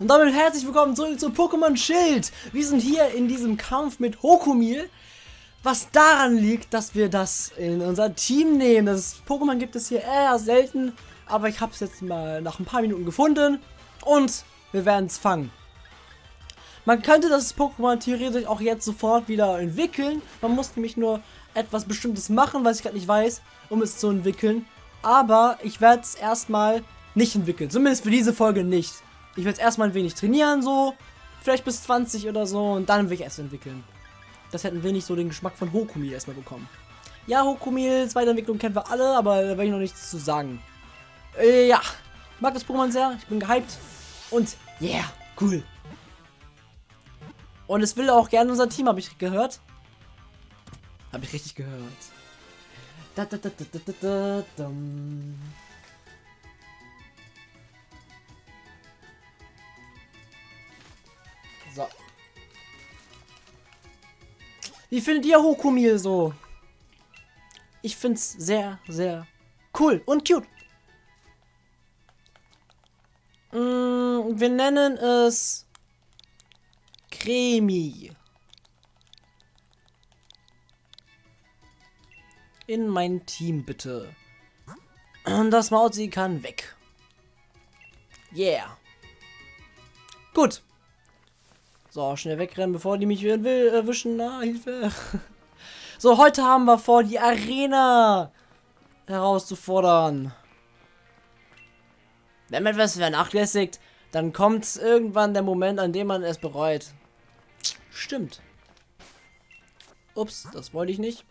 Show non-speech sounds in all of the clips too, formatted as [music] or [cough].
Und damit herzlich willkommen zurück zu Pokémon Schild. Wir sind hier in diesem Kampf mit Hokumil. Was daran liegt, dass wir das in unser Team nehmen. Das Pokémon gibt es hier eher selten. Aber ich habe es jetzt mal nach ein paar Minuten gefunden. Und wir werden es fangen. Man könnte das Pokémon theoretisch auch jetzt sofort wieder entwickeln. Man muss nämlich nur etwas Bestimmtes machen, was ich gerade nicht weiß, um es zu entwickeln. Aber ich werde es erstmal nicht entwickeln. Zumindest für diese Folge nicht. Ich werde erstmal ein wenig trainieren, so. Vielleicht bis 20 oder so. Und dann will ich erst entwickeln. Das hätten wir nicht so den Geschmack von Hokumil erstmal bekommen. Ja, Hokumil, zweite Entwicklung kennen wir alle, aber da werde ich noch nichts zu sagen. Äh, ja. Ich mag das Pokémon sehr. Ich bin gehypt. Und yeah, cool. Und es will auch gerne unser Team, habe ich gehört. Habe ich richtig gehört. Da, da, da, da, da, da, da, So. Wie findet ihr Hokumil so? Ich find's sehr, sehr cool und cute. Mm, wir nennen es Cremi. In mein Team bitte. Das Mauzi kann weg. Yeah. Gut. So, schnell wegrennen, bevor die mich will, erwischen. Na, Hilfe. [laughs] So, heute haben wir vor, die Arena herauszufordern. Wenn man etwas vernachlässigt, dann kommt irgendwann der Moment, an dem man es bereut. Stimmt. Ups, das wollte ich nicht.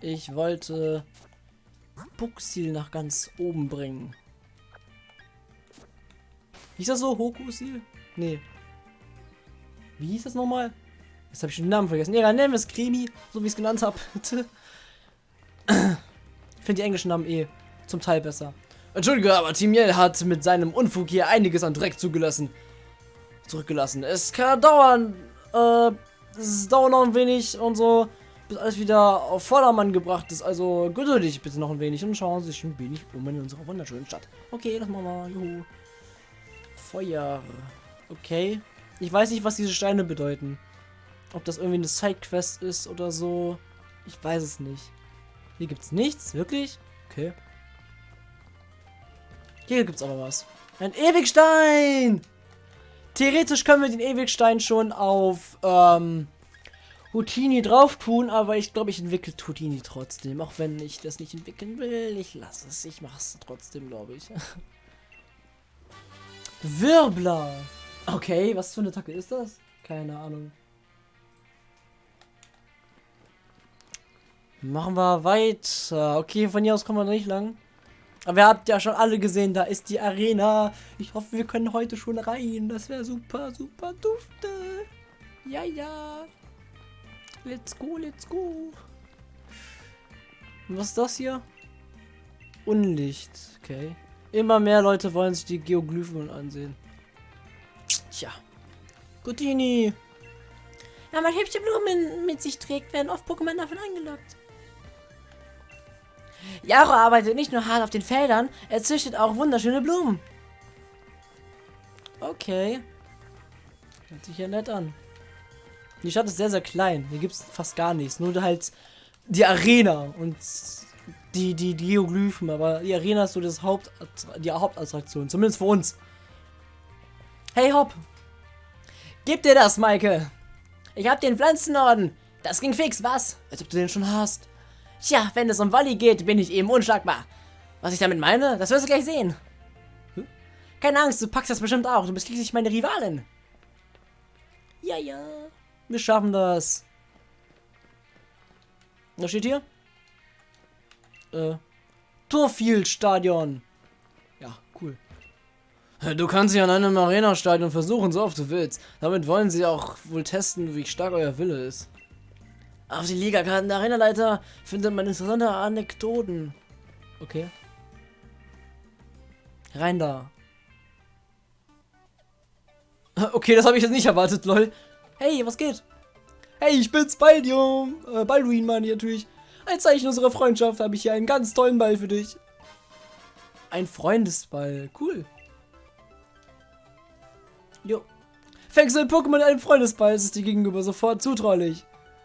Ich wollte Buxil nach ganz oben bringen. Ist das so? Hokusil? Nee. Wie hieß das nochmal? Jetzt habe ich den Namen vergessen. Ja, nennen wir es Krimi, so wie ich es genannt habe. ich finde die englischen Namen eh zum Teil besser. Entschuldige, aber Timiel hat mit seinem Unfug hier einiges an Dreck zugelassen. Zurückgelassen. Es kann dauern. Äh, es dauert noch ein wenig und so, bis alles wieder auf Vordermann gebracht ist. Also geduldig bitte noch ein wenig und schauen Sie sich ein wenig um in unserer wunderschönen Stadt. Okay, das machen wir. Juhu. Feuer. Okay. Ich weiß nicht, was diese Steine bedeuten. Ob das irgendwie eine Sidequest ist oder so. Ich weiß es nicht. Hier gibt es nichts, wirklich? Okay. Hier gibt es aber was. Ein Ewigstein! Theoretisch können wir den Ewigstein schon auf ähm, Houdini drauf tun, aber ich glaube, ich entwickle Houdini trotzdem. Auch wenn ich das nicht entwickeln will. Ich lasse es. Ich mache es trotzdem, glaube ich. [laughs] Wirbler! Okay, was für eine Attacke ist das? Keine Ahnung. Machen wir weiter. Okay, von hier aus kommen wir nicht lang. Aber ihr habt ja schon alle gesehen, da ist die Arena. Ich hoffe, wir können heute schon rein. Das wäre super, super dufte. Ja, ja. Let's go, let's go. Und was ist das hier? Unlicht. Okay. Immer mehr Leute wollen sich die Geoglyphen ansehen. Gutini. Ja, man hübsche Blumen mit sich trägt, werden oft Pokémon davon eingeloggt. Jaro arbeitet nicht nur hart auf den Feldern, er züchtet auch wunderschöne Blumen. Okay. Hört sich ja nett an. Die Stadt ist sehr, sehr klein. Hier gibt es fast gar nichts. Nur halt die Arena und die, die, die Geoglyphen. Aber die Arena ist so das Haupt, die Hauptattraktion. Zumindest für uns. Hey Hopp. Gib dir das, Maike. Ich hab den Pflanzenorden. Das ging fix, was? Als ob du den schon hast. Tja, wenn es um Wolli geht, bin ich eben unschlagbar. Was ich damit meine, das wirst du gleich sehen. Hm? Keine Angst, du packst das bestimmt auch. Du bist schließlich meine Rivalin. Ja, ja. Wir schaffen das. Was steht hier? Äh, Torfield-Stadion. Ja, cool. Du kannst sie an einem Arena-Stadion versuchen, so oft du willst. Damit wollen sie auch wohl testen, wie stark euer Wille ist. Auf die Liga-Karten der Arenaleiter findet man interessante Anekdoten. Okay. Rein da. [laughs] Okay, das habe ich jetzt nicht erwartet, lol. Hey, was geht? Hey, ich bin's, Baldium. Äh, Balduin, meine ich natürlich. Als Zeichen unserer Freundschaft habe ich hier einen ganz tollen Ball für dich. Ein Freundesball. Cool. Jo. Fängst du ein Pokémon in einem Freundesball, ist es dir gegenüber sofort zutraulich.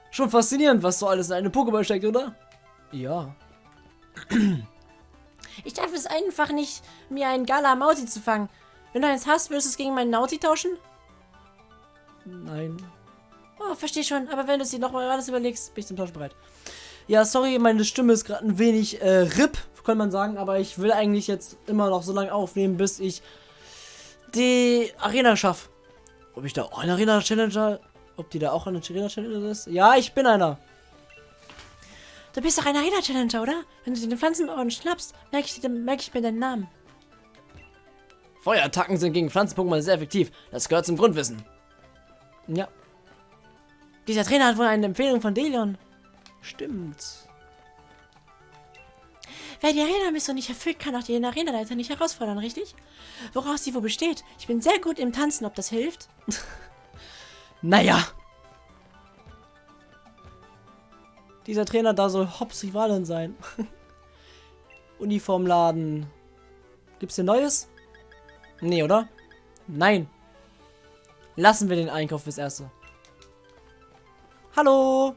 Schon faszinierend, was so alles in einem Pokéball steckt, oder? Ja. [clears throat] Ich darf es einfach nicht, mir einen Gala Mausi zu fangen. Wenn du eins hast, würdest du es gegen meinen Nauti tauschen? Nein. Oh, verstehe schon. Aber wenn du es dir nochmal alles überlegst, bin ich zum Tausch bereit. Ja, sorry, meine Stimme ist gerade ein wenig äh, RIP, kann man sagen, aber ich will eigentlich jetzt immer noch so lange aufnehmen, bis ich die Arena schaffe. Ob ich da auch ein Arena-Challenger, ob die da auch eine Arena-Challenger ist? Ja, ich bin einer. Du bist doch ein Arena-Challenger, oder? Wenn du den Pflanzenbauern schnappst, merke ich, merk ich mir deinen Namen. Feuerattacken sind gegen Pflanzen-Pokémon sehr effektiv. Das gehört zum Grundwissen. Ja. Dieser Trainer hat wohl eine Empfehlung von Delion. Stimmt. Wer die Arena-Mission nicht erfüllt, kann auch den Arenaleiter nicht herausfordern, richtig? Woraus sie wohl besteht? Ich bin sehr gut im Tanzen, ob das hilft? [laughs] naja. Dieser Trainer da soll Hops Rivalin sein. [laughs] Uniformladen. Gibt's hier Neues? Nee, oder? Nein. Lassen wir den Einkauf fürs Erste. Hallo.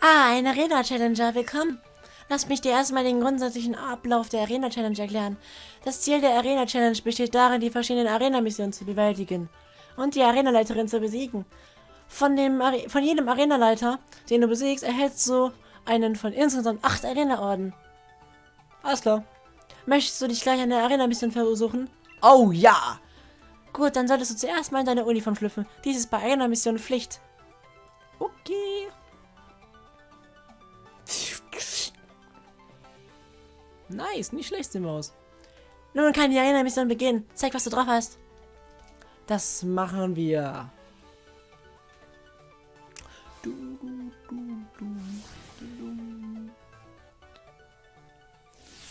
Ah, ein Arena-Challenger, willkommen. Lass mich dir erstmal den grundsätzlichen Ablauf der Arena-Challenge erklären. Das Ziel der Arena-Challenge besteht darin, die verschiedenen Arena-Missionen zu bewältigen und die Arenaleiterin zu besiegen. Von, dem Are von jedem Arenaleiter, den du besiegst, erhältst du einen von insgesamt acht Arena-Orden. Alles klar. Möchtest du dich gleich an der Arena-Mission versuchen? Oh ja! Gut, dann solltest du zuerst mal in deine Uniform schlüpfen. Dies ist bei Arena-Mission Pflicht. Nice, nicht schlecht sehen wir aus. Nun kann die Arena-Mission beginnen. Zeig, was du drauf hast. Das machen wir.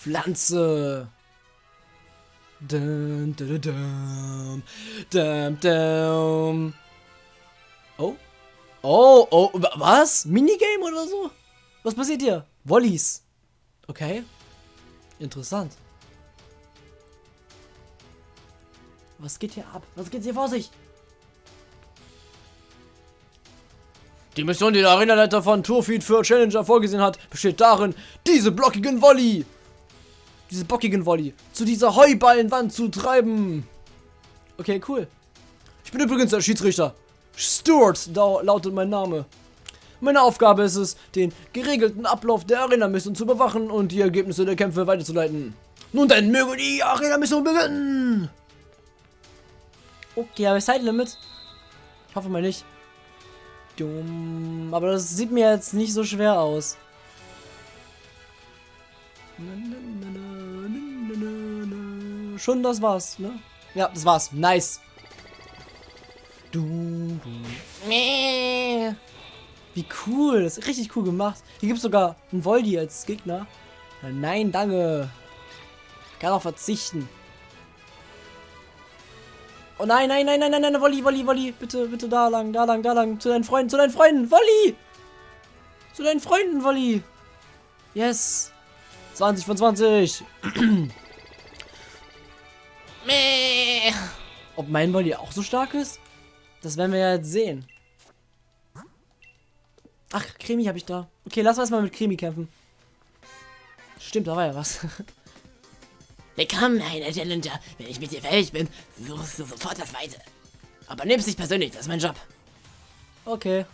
Pflanze. Dum, dum, dum, dum, dum. Oh. Oh, oh, was? Minigame oder so? Was passiert hier? Wollies. Okay. Interessant. Was geht hier ab? Was geht hier vor sich? Die Mission, die der Arenaleiter von Tourfeed für Challenger vorgesehen hat, besteht darin, diese blockigen Volley, diese bockigen Volley, zu dieser Heuballenwand zu treiben. Okay, cool. Ich bin übrigens der Schiedsrichter. Stuart da lautet mein Name. Meine Aufgabe ist es, den geregelten Ablauf der Arena-Mission zu bewachen und die Ergebnisse der Kämpfe weiterzuleiten. Nun dann möge die Arena-Mission beginnen! Okay, aber Zeitlimit? Ich hoffe mal nicht. Dumm. Aber das sieht mir jetzt nicht so schwer aus. Schon das war's, ne? Ja, das war's. Nice. Du, du. Wie cool. Das ist richtig cool gemacht. Hier gibt es sogar einen Voldi als Gegner. Nein, danke. Ich kann auch verzichten. Oh nein, nein, nein, nein, nein, nein, Wolli, Wolli, Wolli. Bitte, bitte da lang, da lang, da lang. Zu deinen Freunden, zu deinen Freunden. Wolli! Zu deinen Freunden, Wolli. Yes. 20 von 20. Ob mein Wolli auch so stark ist? Das werden wir ja jetzt sehen. Ach, Cremi habe ich da. Okay, lass uns mal mit Cremi kämpfen. Stimmt, da war ja was. [laughs] Willkommen, einer Challenger. Wenn ich mit dir fertig bin, suchst du sofort das Weite. Aber nimm's nicht persönlich, das ist mein Job. Okay.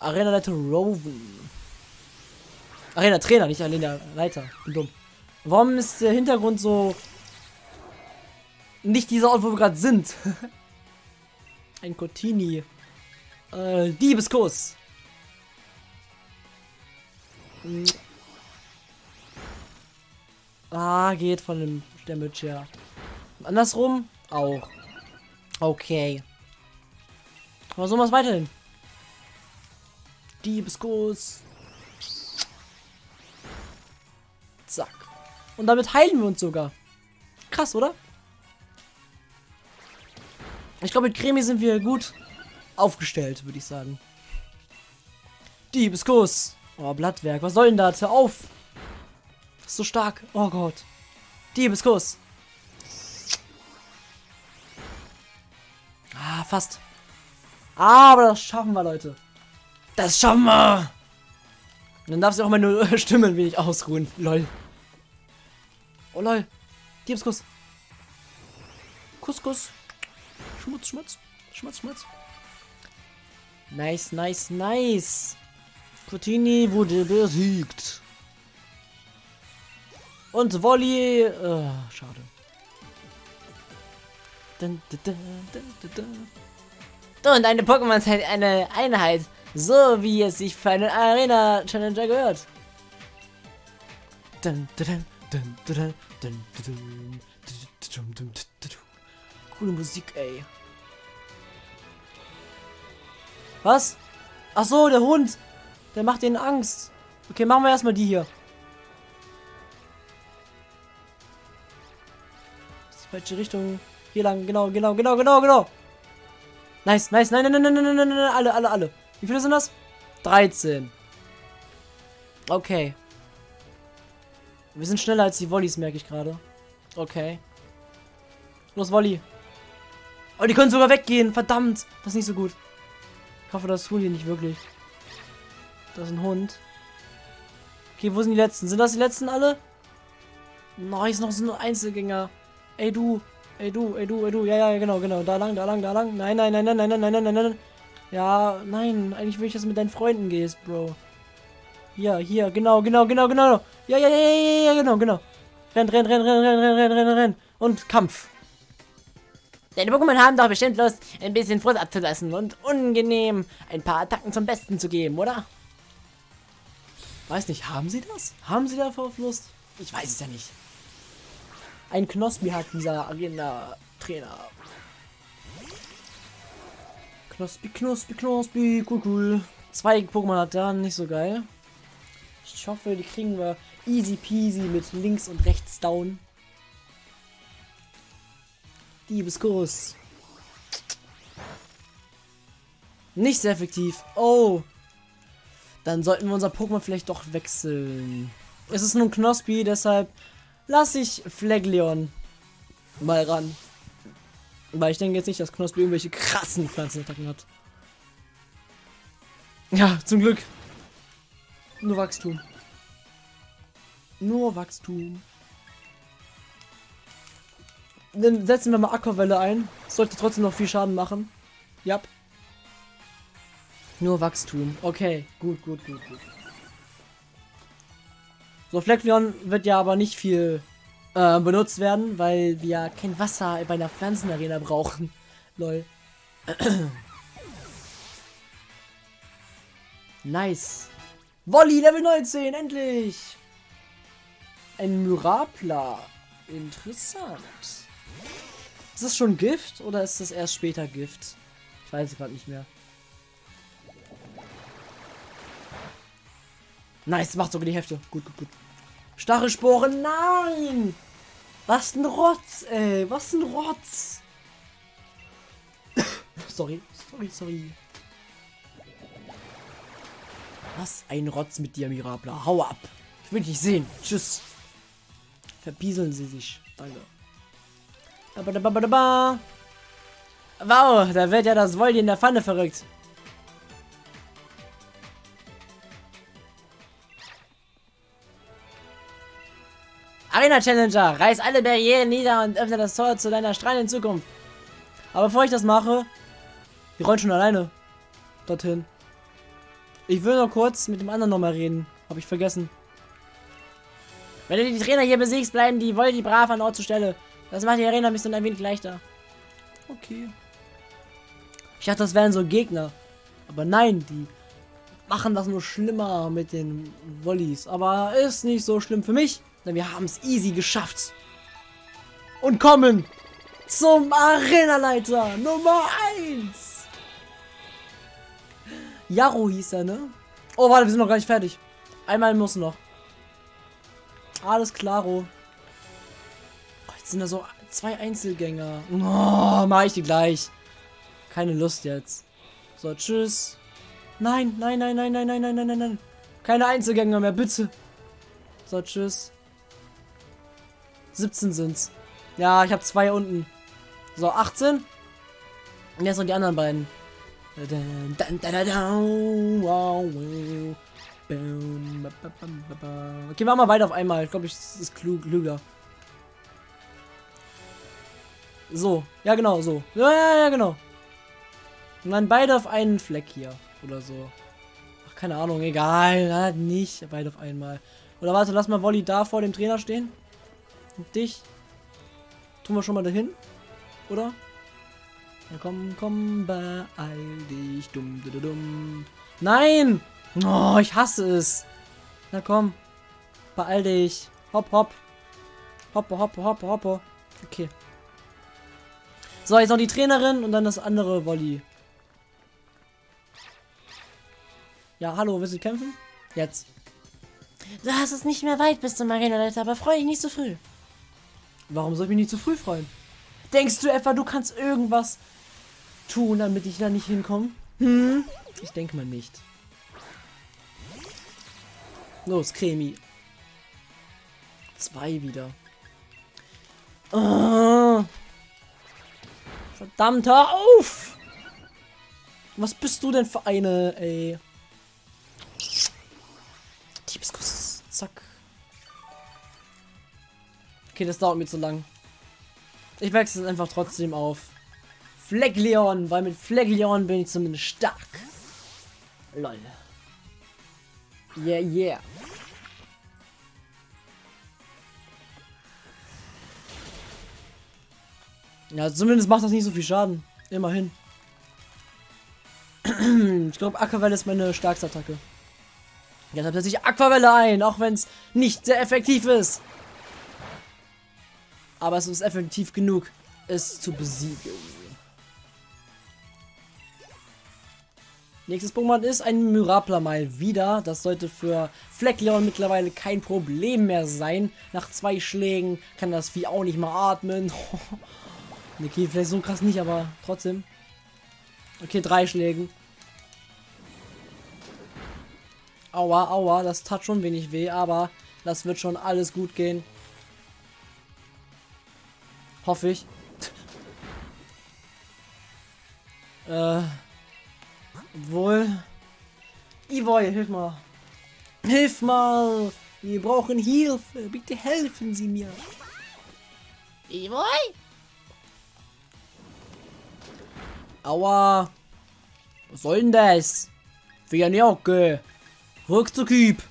Arena Leiter Roven. Arena Trainer, nicht Arena Leiter. Bin dumm. Warum ist der Hintergrund so... Nicht dieser Ort, wo wir gerade sind? [laughs] Ein Cotini. Äh, Diebeskuss. Ah, geht von dem Damage her. Andersrum auch. Okay. Aber so was weiterhin. Diebeskuss. Zack. Und damit heilen wir uns sogar. Krass, oder? Ich glaube, mit Cremi sind wir gut aufgestellt, würde ich sagen. Diebeskuss. Oh, Blattwerk. Was soll denn das? Hör auf. Ist so stark. Oh Gott. Diebeskuss. Ah, fast. Aber das schaffen wir, Leute. Das schaffen wir. Und dann darfst du auch meine [laughs] Stimme ein wenig ausruhen. Lol. Oh, lol. Diebeskuss. Kuss, Kuss. Schmutz, Schmutz. Schmutz, Schmutz. Nice, nice, nice. Coutinho wurde besiegt. Und Volley. Uh, schade. Dun, dun, dun, und eine Pokémon ist halt eine Einheit. So wie es sich für einen Arena Challenger gehört. Coole Musik, ey. Was? Ach so, der Hund. Der macht denen Angst. Okay, machen wir erstmal die hier. Falsche Richtung. Hier lang, genau, genau, genau, genau, genau. Nice, nice, nein, nein, nein, nein, nein, nein, nein, alle, alle, alle. Wie viele sind das? 13. Okay. Wir sind schneller als die Volleys, merke ich gerade. Okay. Los, Volley. Oh, die können sogar weggehen. Verdammt. Das ist nicht so gut. Ich hoffe, das tun die nicht wirklich. Das ist ein Hund. Okay, wo sind die letzten? Sind das die letzten alle? Nice, noch so ein Einzelgänger. Ey, du. Ey, du, ey, du, ey, du. Ja, ja, genau, genau. Da lang, da lang, da lang. Nein, nein, nein, nein, nein, nein, nein, nein, nein. Ja, nein. Eigentlich will ich, dass du mit deinen Freunden gehst, Bro. Hier, hier, genau, genau, genau, genau. Ja, ja, ja, ja, ja, genau, genau. Renn, renn, renn, renn, renn, renn, renn, renn, renn. Und Kampf. Deine Pokémon haben doch bestimmt Lust, ein bisschen Frust abzulassen und unangenehm ein paar Attacken zum Besten zu geben, oder? Weiß nicht, haben sie das? Haben sie davor Lust? Ich weiß es ja nicht. Ein Knospi hat dieser Arena-Trainer. Knospi, Knospi, Knospi, cool, cool. Zwei Pokémon hat er, nicht so geil. Ich hoffe, die kriegen wir easy peasy mit links und rechts down. Diebeskuss. Nicht sehr effektiv. Oh. Dann sollten wir unser Pokémon vielleicht doch wechseln. Es ist nun Knospi, deshalb lasse ich Flegleon mal ran. Weil ich denke jetzt nicht, dass Knospi irgendwelche krassen Pflanzenattacken hat. Ja, zum Glück. Nur Wachstum. Nur Wachstum. Dann setzen wir mal Aquavelle ein. Sollte trotzdem noch viel Schaden machen. Ja. Nur Wachstum. Okay, gut, gut, gut, gut. So, Fleckleon wird ja aber nicht viel äh, benutzt werden, weil wir kein Wasser bei einer Pflanzenarena brauchen. [laughs] Lol. [clears throat] nice. Wolli, Level 19, endlich! Ein Myrapla. Interessant. Ist das schon Gift oder ist das erst später Gift? Ich weiß es gerade nicht mehr. Nice, macht sogar die Hälfte. Gut, gut, gut. Stachelsporen, nein! Was ein Rotz, ey. Was ein Rotz. [coughs] sorry, sorry, sorry. Was ein Rotz mit dir, Mirabla. Hau ab. Ich will dich sehen. Tschüss. Verpieseln sie sich. Danke. Wow, da wird ja das Woldi in der Pfanne verrückt. Arena Challenger, reiß alle Barrieren nieder und öffne das Tor zu deiner strahlenden Zukunft. Aber bevor ich das mache, wir rollen schon alleine dorthin. Ich will noch kurz mit dem anderen nochmal reden. Habe ich vergessen. Wenn du die Trainer hier besiegst, bleiben die Voldi brav an Ort zur Stelle. Das macht die Arena ein bisschen ein wenig leichter. Okay. Ich dachte, das wären so Gegner. Aber nein, die machen das nur schlimmer mit den Volleys. Aber ist nicht so schlimm für mich, denn wir haben es easy geschafft. Und kommen zum Arenaleiter Nummer 1. Jaro hieß er, ne? Oh, warte, wir sind noch gar nicht fertig. Einmal muss noch. Alles klaro sind da so zwei Einzelgänger. Oh, mach ich die gleich. Keine Lust jetzt. So, tschüss. Nein, nein, nein, nein, nein, nein, nein, nein, nein, nein. Keine Einzelgänger mehr, bitte. So, tschüss. 17 sind's. Ja, ich habe zwei unten. So, 18. Und jetzt noch die anderen beiden. Okay, machen wir beide auf einmal. Ich glaube, ich ist klug, klüger. So, ja genau, so. Ja, ja, ja, genau. Und dann beide auf einen Fleck hier. Oder so. Ach, keine Ahnung, egal. Halt nicht. Beide auf einmal. Oder warte, lass mal Wolli da vor dem Trainer stehen. Und dich. Tun wir schon mal dahin. Oder? Na komm, komm, beeil dich. Dumm, dumm, dumm. Nein! Oh, ich hasse es. Na komm. Beeil dich. Hopp, hopp. Hoppe, hoppe, hoppe, hoppe. Okay. So, jetzt noch die Trainerin und dann das andere Volley. Ja, hallo, willst du kämpfen? Jetzt. Du hast es nicht mehr weit bis zum Arenaleiter, aber freue dich nicht so früh. Warum soll ich mich nicht zu früh freuen? Denkst du etwa, du kannst irgendwas tun, damit ich da nicht hinkomme? Hm? Ich denke mal nicht. Los, Cremi. Zwei wieder. Oh. Verdammt, hör auf! Was bist du denn für eine, ey? Diebskuss. Zack. Okay, das dauert mir zu lang. Ich wechsle es einfach trotzdem auf Fleckleon, weil mit Fleckleon bin ich zumindest stark. Lol. Yeah, yeah. Ja, zumindest macht das nicht so viel Schaden. Immerhin. [clears throat] ich glaube, Aquavelle ist meine stärkste Attacke. Jetzt setze ich Aquavelle ein, auch wenn es nicht sehr effektiv ist. Aber es ist effektiv genug, es zu besiegen. Nächstes Pokémon ist ein Myrapla mal wieder. Das sollte für Fleckleon mittlerweile kein Problem mehr sein. Nach zwei Schlägen kann das Vieh auch nicht mal atmen. [laughs] okay, vielleicht so krass nicht, aber trotzdem. Okay, drei Schlägen. Aua, aua, das tat schon wenig weh, aber das wird schon alles gut gehen. Hoffe ich. [laughs] äh. Wohl. Ivoy, hilf mal. Hilf mal! Wir brauchen Hilfe. Bitte helfen Sie mir. Ivoy? Aua. Was soll denn das? Für ja Jocke. Rückzugib.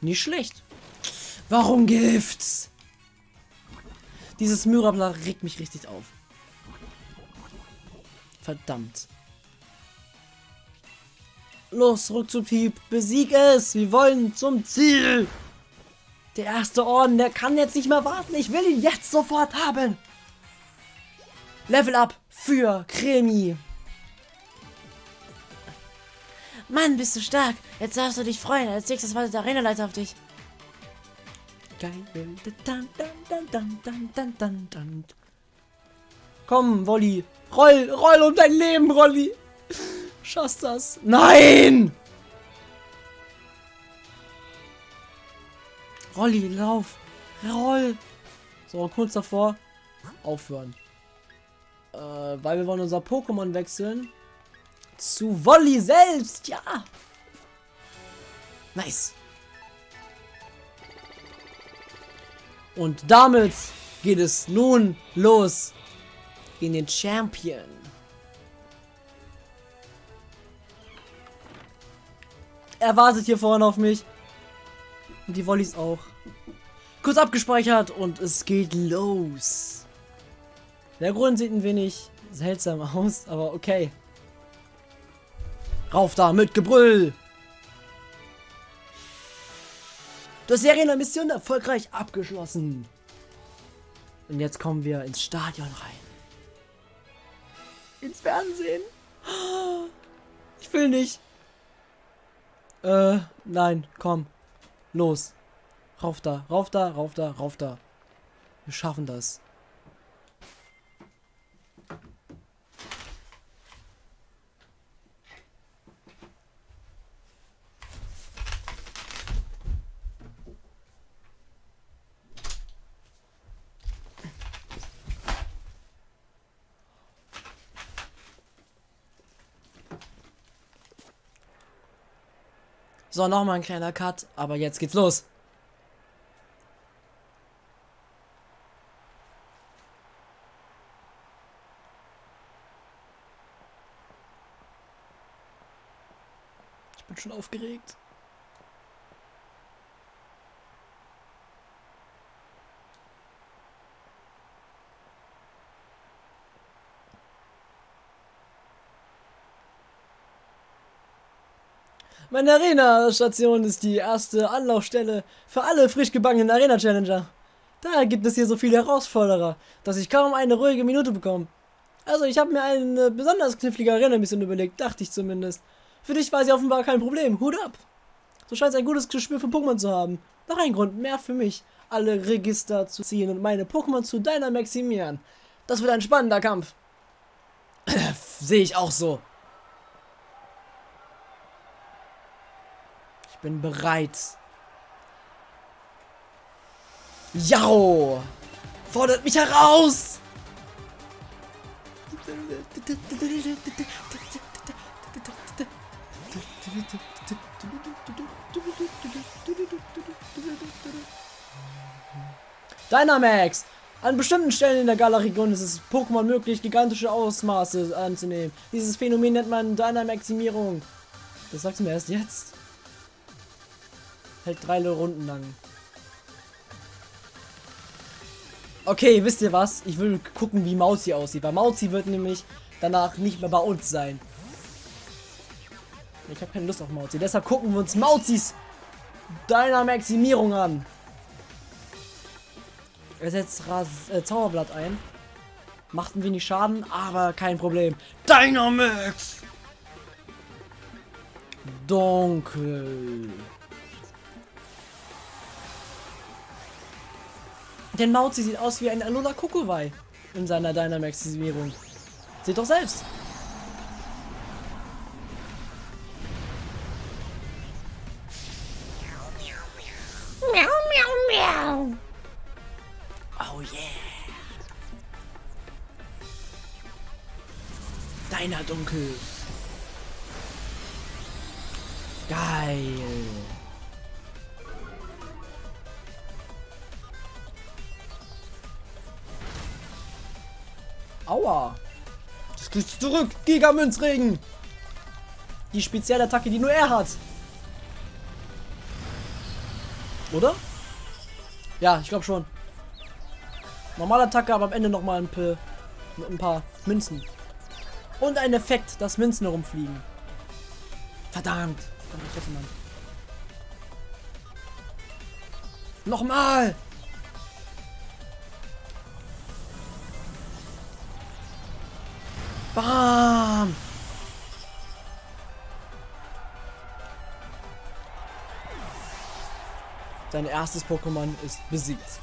Nicht schlecht. Warum Gifts? Dieses Myrabla regt mich richtig auf. Verdammt. Los, Rückzughieb. Besieg es. Wir wollen zum Ziel. Der erste Orden, der kann jetzt nicht mehr warten. Ich will ihn jetzt sofort haben. Level up für Cremi. Mann, bist du stark. Jetzt darfst du dich freuen. Als nächstes wartet der Arenaleiter auf dich. Geil. Dun, dun, dun. Komm, Wolli. Roll, roll um dein Leben, Rolli. Schaffst das. Nein! Rolli, lauf. Roll. So, kurz davor. Aufhören. Äh, weil wir wollen unser Pokémon wechseln. Zu Wolli selbst, ja. Nice. Und damit geht es nun los in den Champion. Er wartet hier vorne auf mich. Und die Wollis auch. Kurz abgespeichert und es geht los. Der Grund sieht ein wenig seltsam aus, aber okay. Rauf da mit Gebrüll! Du hast Serienmission erfolgreich abgeschlossen. Und jetzt kommen wir ins Stadion rein. Ins Fernsehen. Ich will nicht. Äh, nein, komm. Los. Rauf da, rauf da, rauf da, rauf da. Wir schaffen das. So, nochmal ein kleiner Cut, aber jetzt geht's los. Ich bin schon aufgeregt. Meine Arena-Station ist die erste Anlaufstelle für alle frisch gebackenen Arena-Challenger. Daher gibt es hier so viele Herausforderer, dass ich kaum eine ruhige Minute bekomme. Also, ich habe mir eine besonders knifflige Arena-Mission überlegt, dachte ich zumindest. Für dich war sie offenbar kein Problem. Hut ab! Du scheinst ein gutes Gespür für Pokémon zu haben. Noch ein Grund mehr für mich, alle Register zu ziehen und meine Pokémon zu deiner maximieren. Das wird ein spannender Kampf. [clears throat] Sehe ich auch so. Bin bereit. Jau! Fordert mich heraus! Dynamax! An bestimmten Stellen in der Galaregion ist es Pokémon möglich, gigantische Ausmaße anzunehmen. Dieses Phänomen nennt man Dynamaximierung. Das sagst du mir erst jetzt. Hält drei Runden lang. Okay, wisst ihr was? Ich will gucken, wie Mauzi aussieht. Weil Mauzi wird nämlich danach nicht mehr bei uns sein. Ich habe keine Lust auf Mauzi. Deshalb gucken wir uns Mauzis deiner Maximierung an. Er setzt Ras äh, Zauberblatt ein. Macht ein wenig Schaden, aber kein Problem. Dynamax! Dunkel. Denn Mauzi sieht aus wie ein Alola Kokowai in seiner Dynamaxisierung. Seht doch selbst. Miau, miau, miau. Oh yeah. Deiner Dunkel. Geil. Aua. Das geht zurück. Gigamünzregen. Die Spezialattacke, die nur er hat. Oder? Ja, ich glaube schon. Normale Attacke, aber am Ende noch mal ein, ein paar Münzen. Und ein Effekt, dass Münzen herumfliegen. Verdammt. Nochmal. Bam. Sein erstes Pokémon ist besiegt.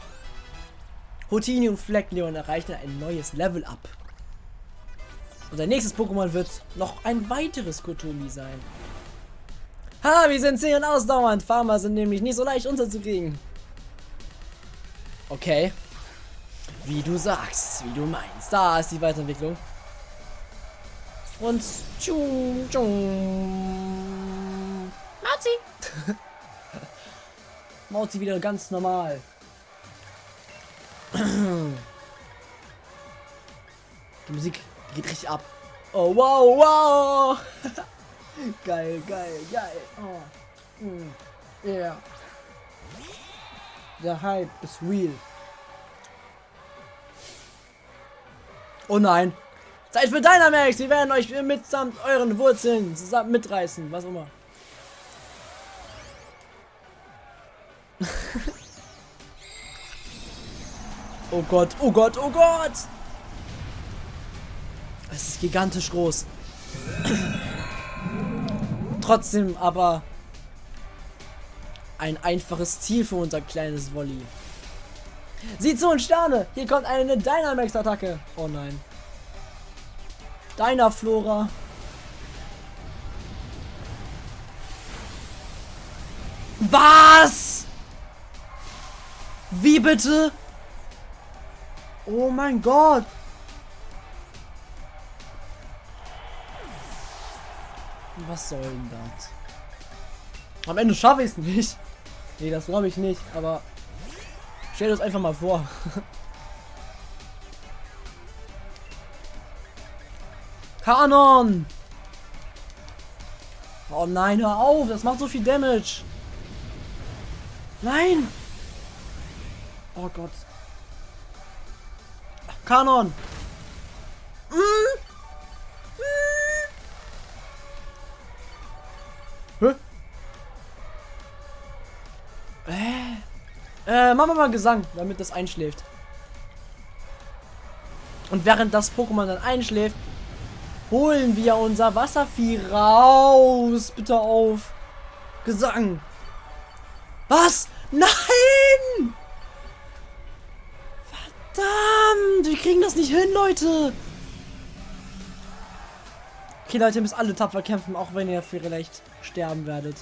Hotini und Fleckleon erreichen ein neues Level up. Und sein nächstes Pokémon wird noch ein weiteres Kotomi sein. Ha, wir sind sehr ausdauernd. Farmer sind nämlich nicht so leicht unterzukriegen. Okay. Wie du sagst, wie du meinst. Da ist die Weiterentwicklung. Und tschung, tschung. Mauzi. [laughs] Mauzi wieder ganz normal. Die Musik geht richtig ab. Oh, wow, wow. [laughs] geil, geil, geil. Oh. Mm. Yeah. Der Hype ist real. Oh nein. Zeit für Dynamax. Wir werden euch mitsamt euren Wurzeln zusammen mitreißen. Was auch immer. [laughs] oh Gott, oh Gott, oh Gott! Es ist gigantisch groß. [clears throat] Trotzdem aber ein einfaches Ziel für unser kleines Volley. Sieh zu und Sterne! Hier kommt eine Dynamax-Attacke. Oh nein. Deiner Flora. Was? Wie bitte? Oh mein Gott. Was soll denn das? Am Ende schaffe ich es nicht. Nee, das glaube ich nicht, aber stell dir das einfach mal vor. [laughs] Kanon! Oh nein, hör auf, das macht so viel Damage. Nein! Oh Gott. Kanon! Mm. Mm. Hä? Äh. Äh, machen wir mal Gesang, damit das einschläft. Und während das Pokémon dann einschläft, holen wir unser Wasservieh raus. Bitte auf. Gesang. Was? Nein! Verdammt! Wir kriegen das nicht hin, Leute! Okay, Leute, ihr müsst alle tapfer kämpfen, auch wenn ihr vielleicht sterben werdet.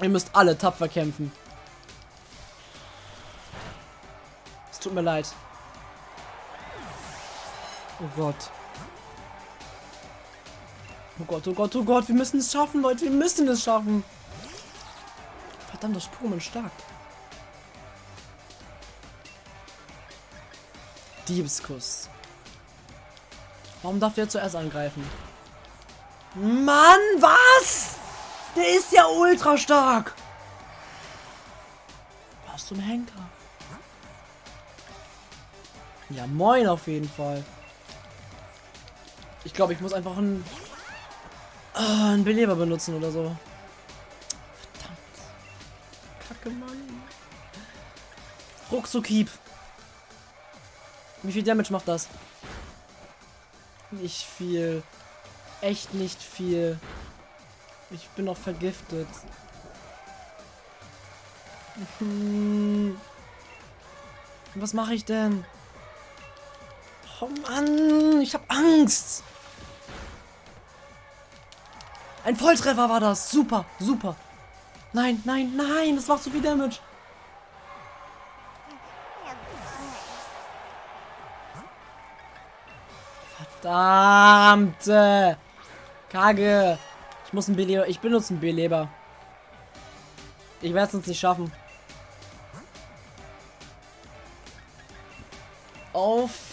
Ihr müsst alle tapfer kämpfen. Es tut mir leid. Oh Gott. Oh Gott, oh Gott, oh Gott, wir müssen es schaffen, Leute, wir müssen es schaffen. Verdammt, das Pokémon stark. Diebskuss. Warum darf der zuerst angreifen? Mann, was? Der ist ja ultra stark. Was zum Henker? Ja, moin auf jeden Fall. Ich glaube, ich muss einfach einen, äh, einen Beleber benutzen oder so. Verdammt. Kacke, Mann. Ruckzuckieb. Wie viel Damage macht das? Nicht viel. Echt nicht viel. Ich bin noch vergiftet. Hm. [laughs] Was mache ich denn? Oh Mann, ich habe Angst. Ein Volltreffer war das. Super, super. Nein, nein, nein, das macht zu viel Damage. Verdammte. Kage. Ich muss einen Beleber. Ich benutze einen Beleber. Ich werde es uns nicht schaffen. Auf.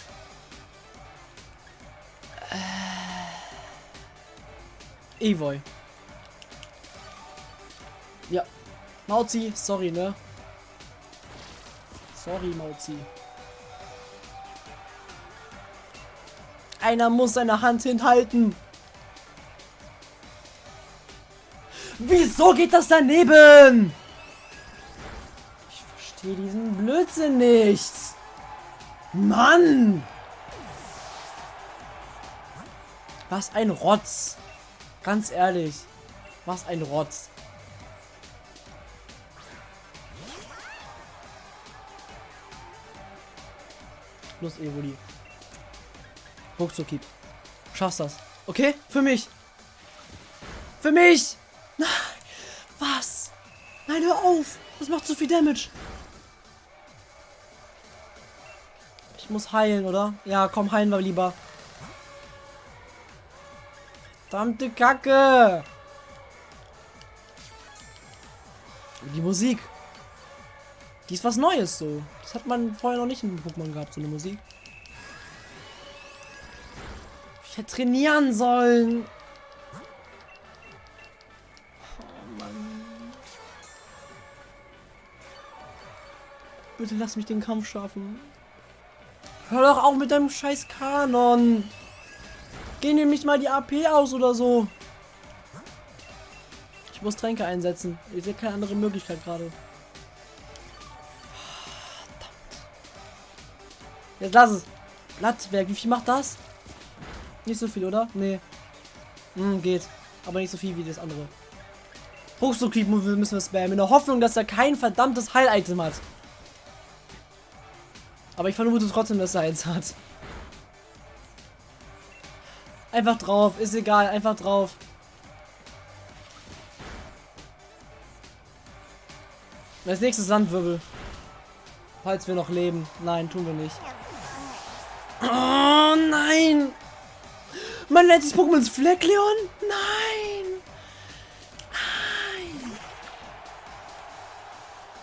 Evoy. Ja. Mauzi, sorry, ne? Sorry, Mauzi. Einer muss seine Hand hinhalten. Wieso geht das daneben? Ich verstehe diesen Blödsinn nicht. Mann! Was ein Rotz. Ganz ehrlich. Was ein Rotz. Los, Evoli. Ruckzuckieb. Schaffst das. Okay? Für mich. Für mich! Nein! Was? Nein, hör auf! Das macht zu viel Damage. Ich muss heilen, oder? Ja, komm, heilen wir lieber. Verdammte Kacke! Die Musik. Die ist was Neues so. Das hat man vorher noch nicht in Pokémon gehabt, so eine Musik. Ich hätte trainieren sollen. Oh Mann. Bitte lass mich den Kampf schaffen. Hör doch auf mit deinem scheiß Kanon. Geh nämlich mal die AP aus oder so. Ich muss Tränke einsetzen. Ich sehe keine andere Möglichkeit gerade. Jetzt lass es. Blattwerk, wie viel macht das? Nicht so viel, oder? Nee. Hm, geht. Aber nicht so viel wie das andere. Hochsokrieg müssen wir spammen. In der Hoffnung, dass er kein verdammtes Heil-Item hat. Aber ich vermute trotzdem, dass er eins hat. Einfach drauf. Ist egal. Einfach drauf. Als nächstes Sandwirbel. Falls wir noch leben. Nein, tun wir nicht. Oh nein! Mein letztes Pokémon ist Fleckleon? Nein! Nein!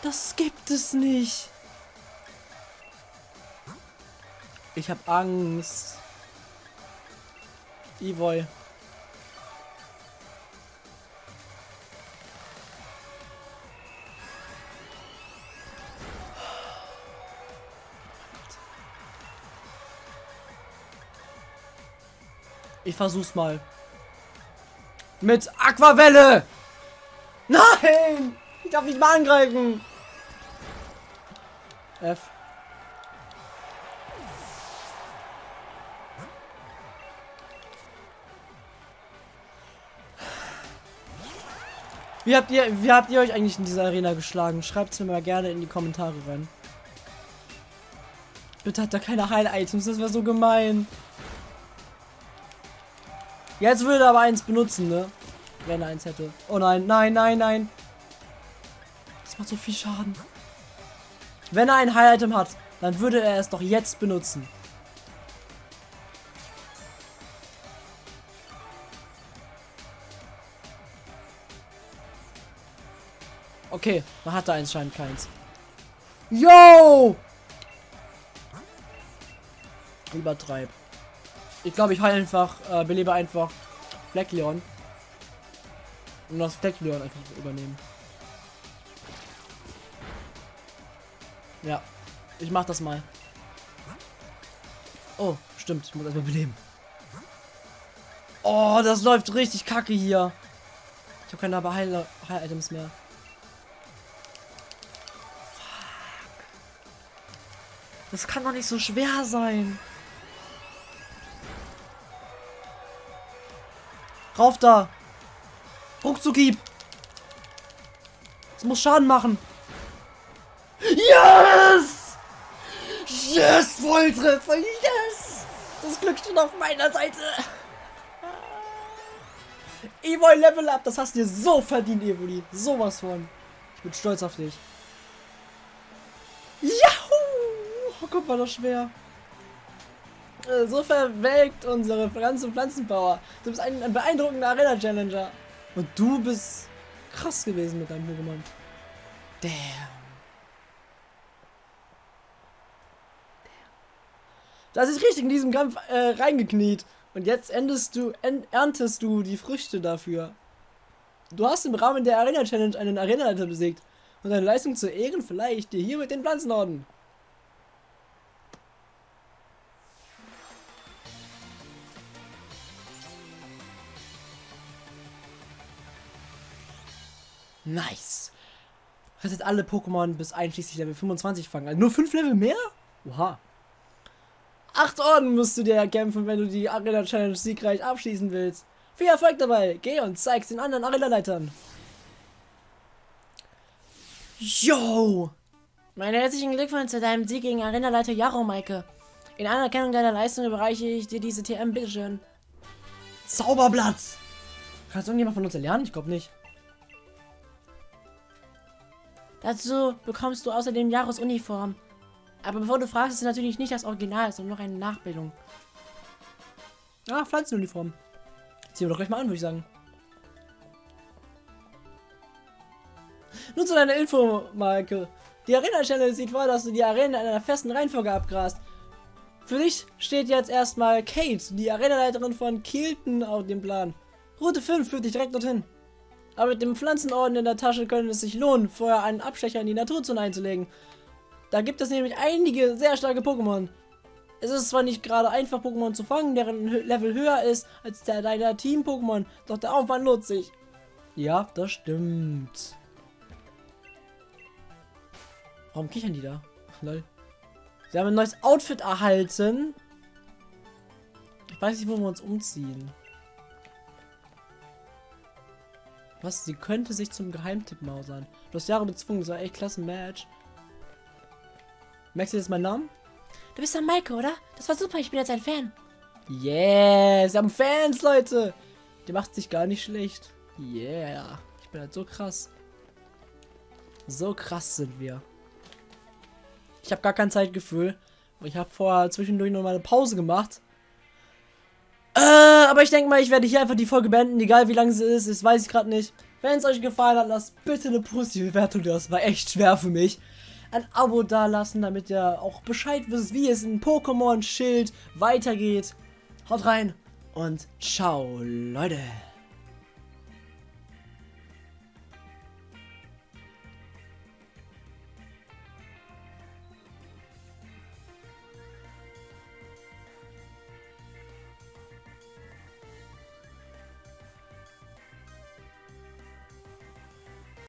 Das gibt es nicht. Ich hab Angst. Evoy. Ich versuch's mal. Mit Aquavelle! Nein! Ich darf nicht mal angreifen! F. Wie habt ihr, wie habt ihr euch eigentlich in dieser Arena geschlagen? Schreibt es mir mal gerne in die Kommentare rein. Bitte hat er keine Heil-Items, das wäre so gemein. Jetzt würde er aber eins benutzen, ne? Wenn er eins hätte. Oh nein, nein, nein, nein. Das macht so viel Schaden. Wenn er ein High-Item hat, dann würde er es doch jetzt benutzen. Okay, man hat da anscheinend keins. Yo! Übertreib. Ich glaube, ich heile einfach, äh, belebe einfach Fleckleon. Und das Fleckleon einfach übernehmen. Ja, ich mach das mal. Oh, stimmt, ich muss erstmal beleben. Oh, das läuft richtig kacke hier. Ich habe keine Heil-Items mehr. Das kann doch nicht so schwer sein. Rauf da. Ruckzuckieb. Das muss Schaden machen. Yes! Yes, Volltreffer. Yes! Das Glück steht auf meiner Seite. Evoy Level Up. Das hast du dir so verdient, Evoli. Sowas von. Ich bin stolz auf dich. Yahoo! Guck mal, das schwer. Äh, so verwelkt unsere Pflanzen- und Pflanzenpower. Du bist ein, ein beeindruckender Arena-Challenger. Und du bist krass gewesen mit deinem Pokémon. Damn. Da ist richtig in diesem Kampf äh, reingekniet. Und jetzt endest du, erntest du die Früchte dafür. Du hast im Rahmen der Arena Challenge einen Arena-Leiter besiegt. Und deine Leistung zu Ehren vielleicht dir hier mit den Pflanzenorden. Nice. Rettet alle Pokémon bis einschließlich Level 25 fangen. Also nur 5 Level mehr? Oha. Acht Orden musst du dir erkämpfen, wenn du die Arena Challenge siegreich abschließen willst. Viel Erfolg dabei. Geh und zeig's den anderen Arena-Leitern. Yo! Meine herzlichen Glückwunsch zu deinem Sieg gegen Arena-Leiter Jaro, Maike. In Anerkennung deiner Leistung überreiche ich dir diese TM, bitteschön. Zauberblatt! Kannst irgendjemand von uns lernen? Ich glaube nicht. Dazu bekommst du außerdem Jahresuniform. Aber bevor du fragst, ist natürlich nicht das Original, sondern noch eine Nachbildung. Ah, Pflanzenuniform. Ziehen wir doch gleich mal an, würde ich sagen. Nun zu deiner Info, Marke. Die Arena-Channel sieht vor, dass du die Arena in einer festen Reihenfolge abgrast. Für dich steht jetzt erstmal Kate, die Arenaleiterin von Kielton, auf dem Plan. Route 5 führt dich direkt dorthin. Aber mit dem Pflanzenorden in der Tasche könnte es sich lohnen, vorher einen Abstecher in die Naturzone einzulegen. Da gibt es nämlich einige sehr starke Pokémon. Es ist zwar nicht gerade einfach, Pokémon zu fangen, deren Level höher ist als der deiner Team-Pokémon, doch der Aufwand lohnt sich. Ja, das stimmt. Warum kichern die da? Lol. Sie haben ein neues Outfit erhalten. Ich weiß nicht, wo wir uns umziehen. Was? Sie könnte sich zum Geheimtipp mausern. Du hast Jahre bezwungen, das war echt klasse Match. Merkst du jetzt meinen Namen? Du bist der Maike, oder? Das war super, ich bin jetzt ein Fan. Yes, wir haben Fans, Leute. Der macht sich gar nicht schlecht. Yeah, ich bin halt so krass. So krass sind wir. Ich habe gar kein Zeitgefühl. Ich habe vorher zwischendurch noch mal eine Pause gemacht. Äh, aber ich denke mal, ich werde hier einfach die Folge beenden, egal wie lang sie ist, das weiß ich gerade nicht. Wenn es euch gefallen hat, lasst bitte eine positive Bewertung. Das war echt schwer für mich. Ein Abo dalassen, damit ihr auch Bescheid wisst, wie es in Pokémon Schild weitergeht. Haut rein und ciao, Leute.